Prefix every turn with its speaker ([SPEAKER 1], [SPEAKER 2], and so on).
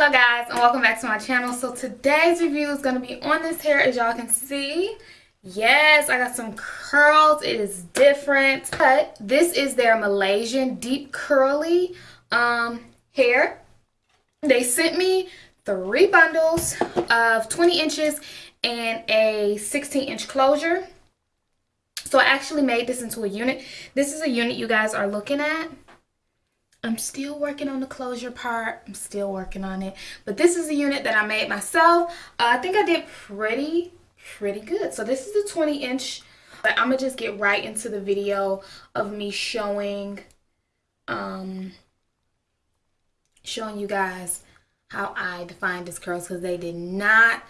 [SPEAKER 1] and welcome back to my channel. So today's review is going to be on this hair as y'all can see. Yes i got some curls. It is different but this is their malaysian deep curly um hair. They sent me three bundles of 20 inches and a 16 inch closure. So i actually made this into a unit. This is a unit you guys are looking at I'm still working on the closure part. I'm still working on it. But this is a unit that I made myself. Uh, I think I did pretty, pretty good. So this is a 20 inch. But I'm going to just get right into the video of me showing, um, showing you guys how I defined this curls because they did not.